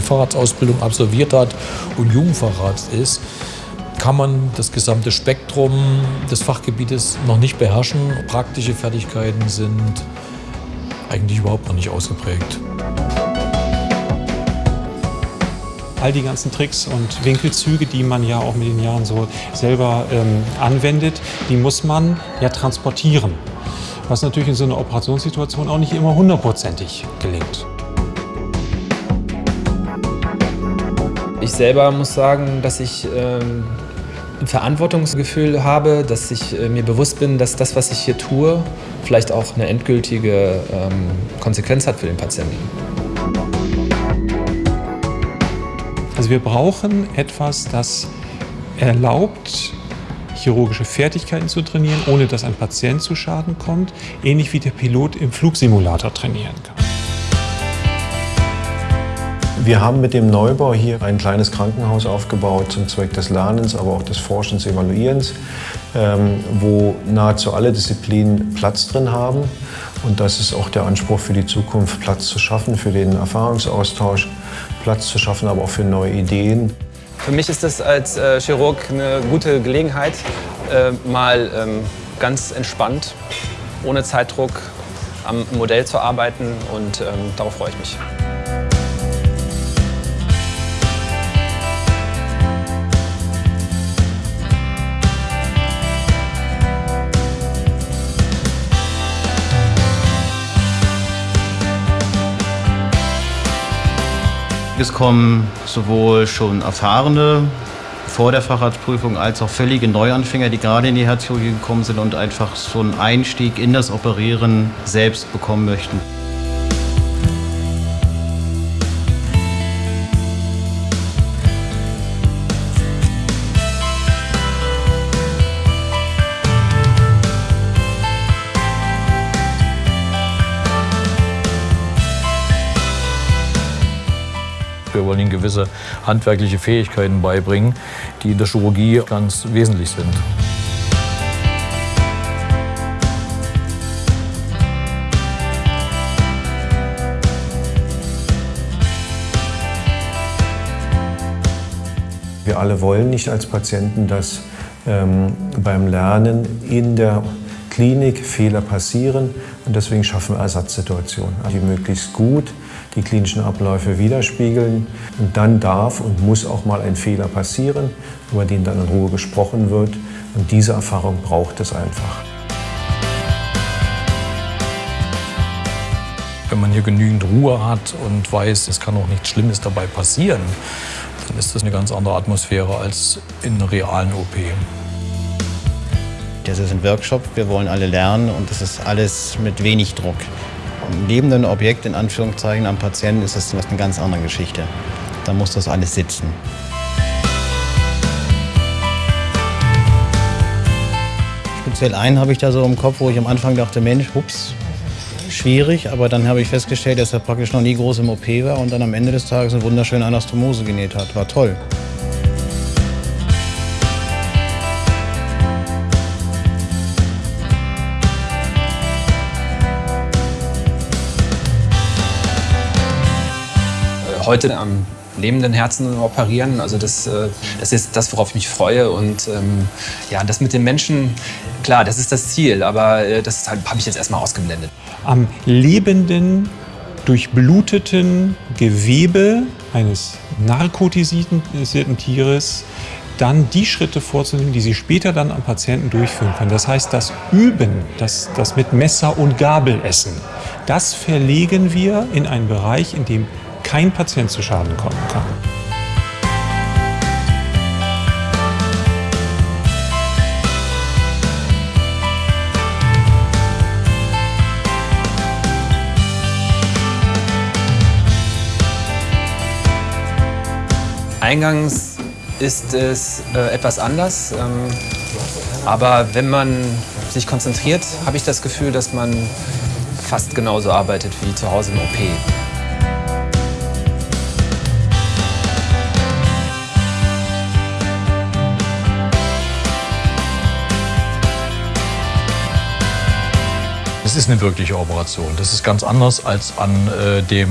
Facharztausbildung absolviert hat und Jugendfacharzt ist, kann man das gesamte Spektrum des Fachgebietes noch nicht beherrschen. Praktische Fertigkeiten sind eigentlich überhaupt noch nicht ausgeprägt. all die ganzen Tricks und Winkelzüge, die man ja auch mit den Jahren so selber ähm, anwendet, die muss man ja transportieren. Was natürlich in so einer Operationssituation auch nicht immer hundertprozentig gelingt. Ich selber muss sagen, dass ich ähm, ein Verantwortungsgefühl habe, dass ich äh, mir bewusst bin, dass das, was ich hier tue, vielleicht auch eine endgültige ähm, Konsequenz hat für den Patienten. Also wir brauchen etwas, das erlaubt, chirurgische Fertigkeiten zu trainieren, ohne dass ein Patient zu Schaden kommt, ähnlich wie der Pilot im Flugsimulator trainieren kann. Wir haben mit dem Neubau hier ein kleines Krankenhaus aufgebaut zum Zweck des Lernens, aber auch des Forschens, Evaluierens, ähm, wo nahezu alle Disziplinen Platz drin haben. Und das ist auch der Anspruch für die Zukunft, Platz zu schaffen für den Erfahrungsaustausch, Platz zu schaffen, aber auch für neue Ideen. Für mich ist das als äh, Chirurg eine gute Gelegenheit, äh, mal ähm, ganz entspannt, ohne Zeitdruck am Modell zu arbeiten und ähm, darauf freue ich mich. Es kommen sowohl schon erfahrene vor der Facharztprüfung als auch völlige Neuanfänger, die gerade in die Herzchirurgie gekommen sind und einfach so einen Einstieg in das Operieren selbst bekommen möchten. Wollen ihnen gewisse handwerkliche Fähigkeiten beibringen, die in der Chirurgie ganz wesentlich sind. Wir alle wollen nicht als Patienten, dass ähm, beim Lernen in der Klinik Fehler passieren und deswegen schaffen wir Ersatzsituationen, die möglichst gut die klinischen Abläufe widerspiegeln. Und dann darf und muss auch mal ein Fehler passieren, über den dann in Ruhe gesprochen wird. Und diese Erfahrung braucht es einfach. Wenn man hier genügend Ruhe hat und weiß, es kann auch nichts Schlimmes dabei passieren, dann ist das eine ganz andere Atmosphäre als in einer realen OP. Das ist ein Workshop, wir wollen alle lernen und das ist alles mit wenig Druck. Im lebenden Objekt, in Anführungszeichen, am Patienten ist das eine ganz andere Geschichte. Da muss das alles sitzen. Speziell einen habe ich da so im Kopf, wo ich am Anfang dachte, Mensch, hups, schwierig. Aber dann habe ich festgestellt, dass er praktisch noch nie groß im OP war und dann am Ende des Tages eine wunderschöne Anastomose genäht hat. War toll. Heute am lebenden Herzen operieren. Also das, äh, das ist das, worauf ich mich freue. Und ähm, ja, das mit den Menschen, klar, das ist das Ziel, aber äh, das halt, habe ich jetzt erstmal ausgeblendet. Am lebenden, durchbluteten Gewebe eines narkotisierten Tieres dann die Schritte vorzunehmen, die Sie später dann am Patienten durchführen können. Das heißt, das Üben, das, das mit Messer und Gabel essen, das verlegen wir in einen Bereich, in dem kein Patient zu Schaden kommen kann. Eingangs ist es äh, etwas anders, ähm, aber wenn man sich konzentriert, habe ich das Gefühl, dass man fast genauso arbeitet wie zu Hause im OP. Es ist eine wirkliche Operation. Das ist ganz anders als an äh, dem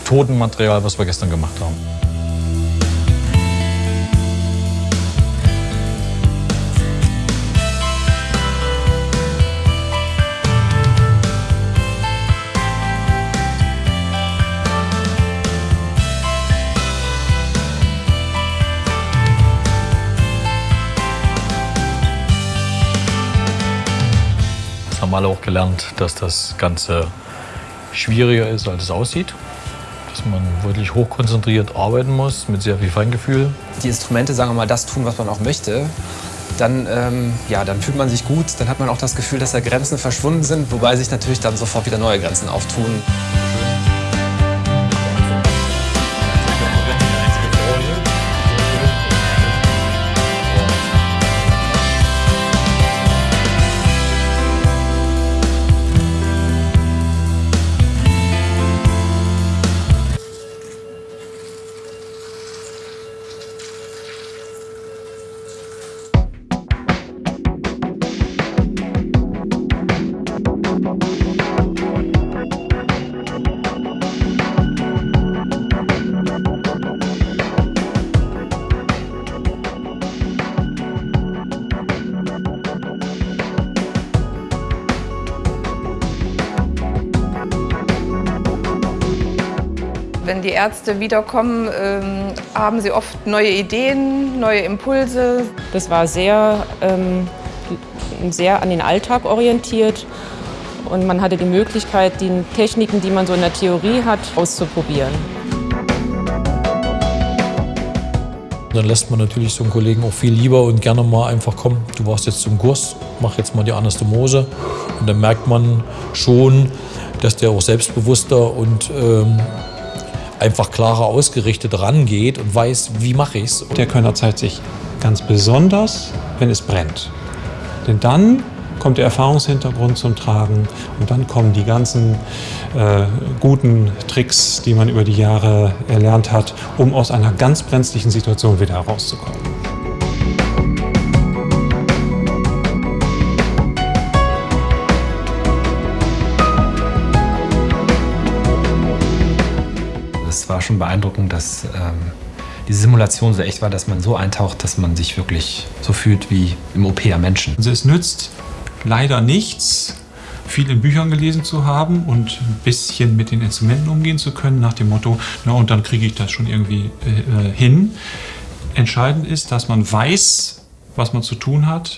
Methodenmaterial, was wir gestern gemacht haben. Alle auch gelernt, dass das Ganze schwieriger ist, als es aussieht. Dass man wirklich hochkonzentriert arbeiten muss, mit sehr viel Feingefühl. Die Instrumente, sagen wir mal, das tun, was man auch möchte. Dann, ähm, ja, dann fühlt man sich gut, dann hat man auch das Gefühl, dass da Grenzen verschwunden sind, wobei sich natürlich dann sofort wieder neue Grenzen auftun. Wenn die Ärzte wiederkommen, ähm, haben sie oft neue Ideen, neue Impulse. Das war sehr, ähm, sehr an den Alltag orientiert und man hatte die Möglichkeit, die Techniken, die man so in der Theorie hat, auszuprobieren. Dann lässt man natürlich so einen Kollegen auch viel lieber und gerne mal einfach, komm, du warst jetzt zum Kurs, mach jetzt mal die Anastomose. Und dann merkt man schon, dass der auch selbstbewusster und ähm, einfach klarer ausgerichtet rangeht und weiß, wie mache ich es. Der Kölner zeigt sich ganz besonders, wenn es brennt. Denn dann kommt der Erfahrungshintergrund zum Tragen und dann kommen die ganzen äh, guten Tricks, die man über die Jahre erlernt hat, um aus einer ganz brenzlichen Situation wieder herauszukommen. Es war schon beeindruckend, dass ähm, die Simulation so echt war, dass man so eintaucht, dass man sich wirklich so fühlt wie im OP am Menschen. Also es nützt leider nichts, viel in Büchern gelesen zu haben und ein bisschen mit den Instrumenten umgehen zu können, nach dem Motto, na und dann kriege ich das schon irgendwie äh, hin. Entscheidend ist, dass man weiß, was man zu tun hat.